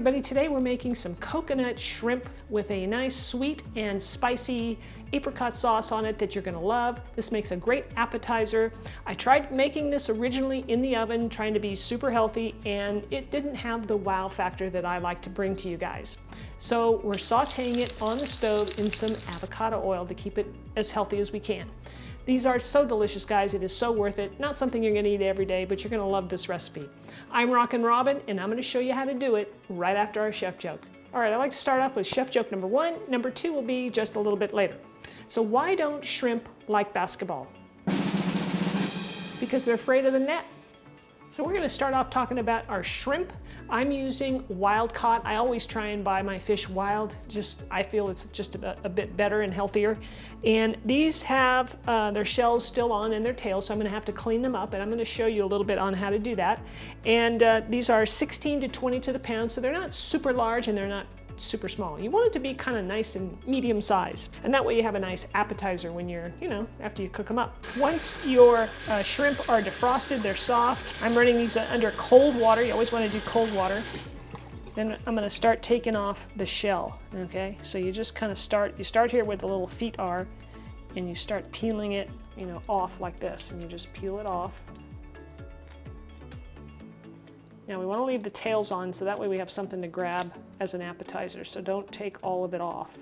everybody, today we're making some coconut shrimp with a nice sweet and spicy apricot sauce on it that you're gonna love. This makes a great appetizer. I tried making this originally in the oven, trying to be super healthy, and it didn't have the wow factor that I like to bring to you guys. So we're sauteing it on the stove in some avocado oil to keep it as healthy as we can. These are so delicious, guys. It is so worth it. Not something you're gonna eat every day, but you're gonna love this recipe. I'm Rockin' Robin, and I'm gonna show you how to do it right after our chef joke. All right, I like to start off with chef joke number one. Number two will be just a little bit later. So why don't shrimp like basketball? Because they're afraid of the net. So we're gonna start off talking about our shrimp. I'm using wild caught. I always try and buy my fish wild. Just I feel it's just a, a bit better and healthier. And these have uh, their shells still on and their tails, so I'm gonna have to clean them up and I'm gonna show you a little bit on how to do that. And uh, these are 16 to 20 to the pound, so they're not super large and they're not super small. You want it to be kind of nice and medium size. And that way you have a nice appetizer when you're, you know, after you cook them up. Once your uh, shrimp are defrosted, they're soft. I'm running these uh, under cold water. You always want to do cold water. Then I'm going to start taking off the shell, okay? So you just kind of start, you start here where the little feet are, and you start peeling it, you know, off like this, and you just peel it off. Now we want to leave the tails on so that way we have something to grab as an appetizer, so don't take all of it off.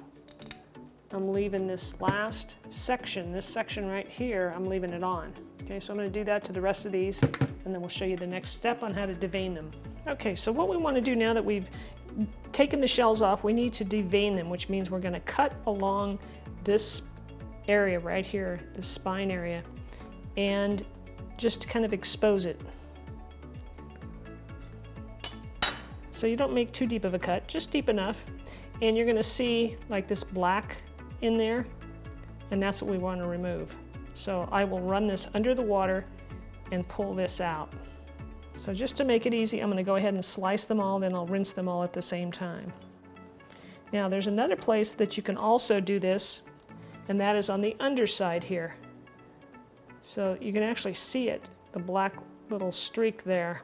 I'm leaving this last section, this section right here, I'm leaving it on. Okay, so I'm going to do that to the rest of these, and then we'll show you the next step on how to devein them. Okay, so what we want to do now that we've taken the shells off, we need to devein them, which means we're going to cut along this area right here, this spine area, and just kind of expose it. So you don't make too deep of a cut, just deep enough. And you're gonna see like this black in there, and that's what we wanna remove. So I will run this under the water and pull this out. So just to make it easy, I'm gonna go ahead and slice them all, then I'll rinse them all at the same time. Now there's another place that you can also do this, and that is on the underside here. So you can actually see it, the black little streak there.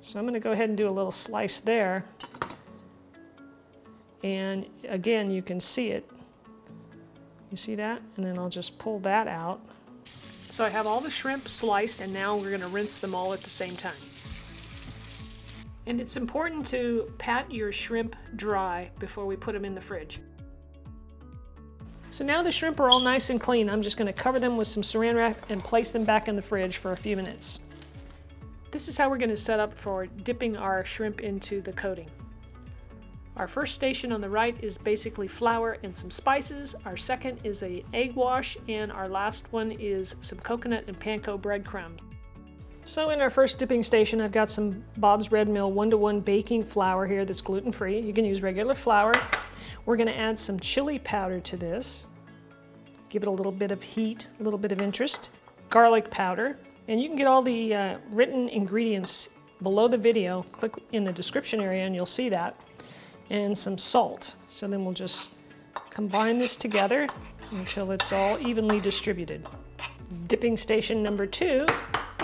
So I'm going to go ahead and do a little slice there. And again, you can see it. You see that? And then I'll just pull that out. So I have all the shrimp sliced and now we're going to rinse them all at the same time. And it's important to pat your shrimp dry before we put them in the fridge. So now the shrimp are all nice and clean. I'm just going to cover them with some saran wrap and place them back in the fridge for a few minutes. This is how we're going to set up for dipping our shrimp into the coating. Our first station on the right is basically flour and some spices. Our second is a egg wash and our last one is some coconut and panko breadcrumbs. So in our first dipping station, I've got some Bob's Red Mill one-to-one -one baking flour here that's gluten-free. You can use regular flour. We're gonna add some chili powder to this. Give it a little bit of heat, a little bit of interest. Garlic powder, and you can get all the uh, written ingredients below the video. Click in the description area and you'll see that. And some salt. So then we'll just combine this together until it's all evenly distributed. Dipping station number two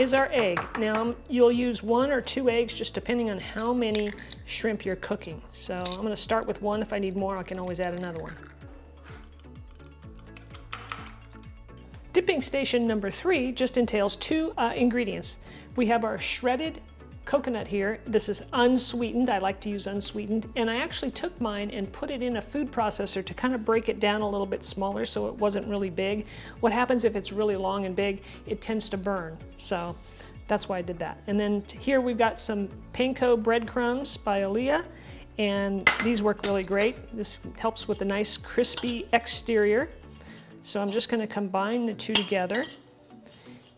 is our egg. Now you'll use one or two eggs just depending on how many shrimp you're cooking. So I'm gonna start with one. If I need more, I can always add another one. Dipping station number three just entails two uh, ingredients. We have our shredded coconut here. This is unsweetened. I like to use unsweetened. And I actually took mine and put it in a food processor to kind of break it down a little bit smaller so it wasn't really big. What happens if it's really long and big, it tends to burn. So that's why I did that. And then here we've got some panko breadcrumbs by Alia. And these work really great. This helps with a nice crispy exterior. So I'm just gonna combine the two together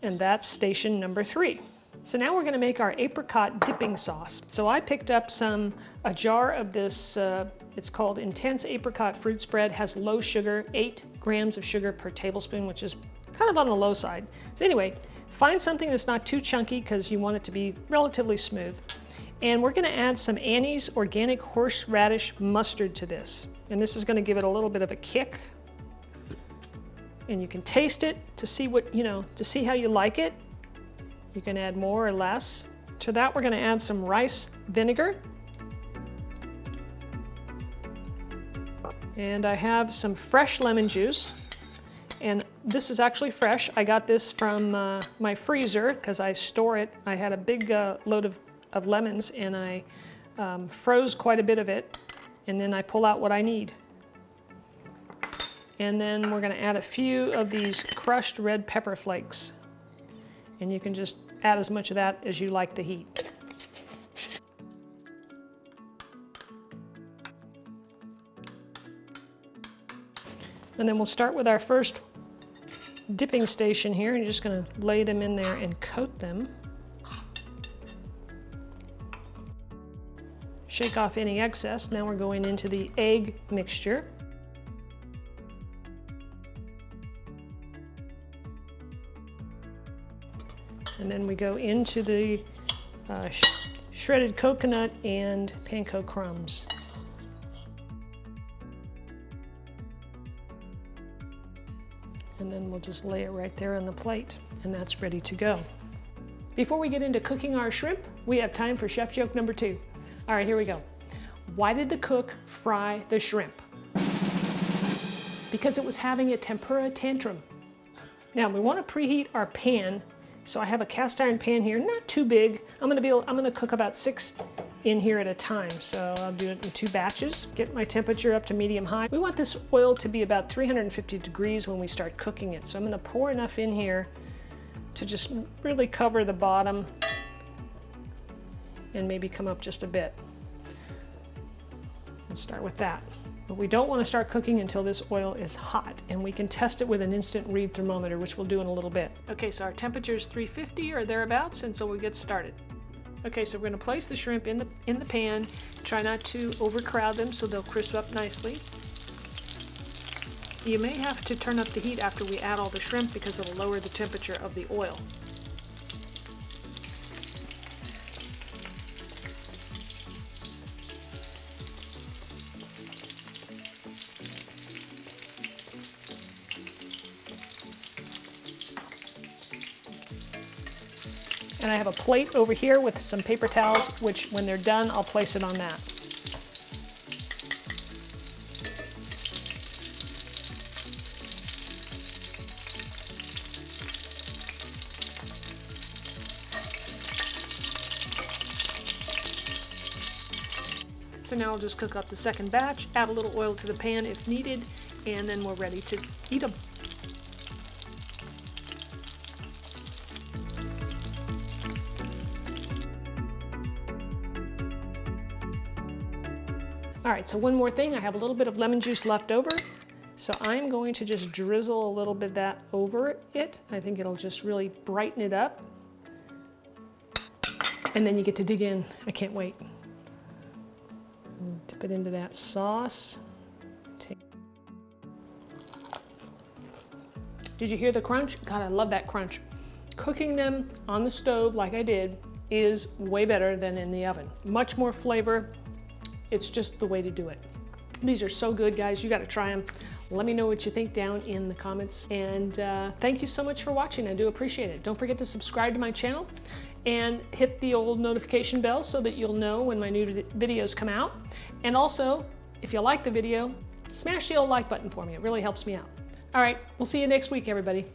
and that's station number three. So now we're gonna make our apricot dipping sauce. So I picked up some, a jar of this, uh, it's called Intense Apricot Fruit Spread, has low sugar, eight grams of sugar per tablespoon, which is kind of on the low side. So anyway, find something that's not too chunky because you want it to be relatively smooth. And we're gonna add some Annie's Organic Horseradish Mustard to this. And this is gonna give it a little bit of a kick and you can taste it to see what, you know, to see how you like it. You can add more or less. To that, we're gonna add some rice vinegar. And I have some fresh lemon juice. And this is actually fresh. I got this from uh, my freezer because I store it. I had a big uh, load of, of lemons and I um, froze quite a bit of it. And then I pull out what I need. And then we're gonna add a few of these crushed red pepper flakes. And you can just add as much of that as you like the heat. And then we'll start with our first dipping station here. You're just gonna lay them in there and coat them. Shake off any excess. Now we're going into the egg mixture. And then we go into the uh, sh shredded coconut and panko crumbs. And then we'll just lay it right there on the plate and that's ready to go. Before we get into cooking our shrimp, we have time for chef joke number two. All right, here we go. Why did the cook fry the shrimp? Because it was having a tempura tantrum. Now we want to preheat our pan so I have a cast iron pan here, not too big. I'm gonna be able, I'm gonna cook about six in here at a time. So I'll do it in two batches. Get my temperature up to medium high. We want this oil to be about 350 degrees when we start cooking it. So I'm gonna pour enough in here to just really cover the bottom and maybe come up just a bit. Let's start with that. But we don't want to start cooking until this oil is hot and we can test it with an instant read thermometer, which we'll do in a little bit. Okay, so our temperature is 350 or thereabouts, and so we'll get started. Okay, so we're going to place the shrimp in the, in the pan. Try not to overcrowd them so they'll crisp up nicely. You may have to turn up the heat after we add all the shrimp because it'll lower the temperature of the oil. And I have a plate over here with some paper towels, which when they're done, I'll place it on that. So now I'll just cook up the second batch, add a little oil to the pan if needed, and then we're ready to eat them. All right, so one more thing. I have a little bit of lemon juice left over. So I'm going to just drizzle a little bit of that over it. I think it'll just really brighten it up. And then you get to dig in. I can't wait. Dip it into that sauce. Did you hear the crunch? God, I love that crunch. Cooking them on the stove like I did is way better than in the oven. Much more flavor, it's just the way to do it. These are so good, guys. You got to try them. Let me know what you think down in the comments. And uh, thank you so much for watching. I do appreciate it. Don't forget to subscribe to my channel and hit the old notification bell so that you'll know when my new videos come out. And also, if you like the video, smash the old like button for me. It really helps me out. All right, we'll see you next week, everybody.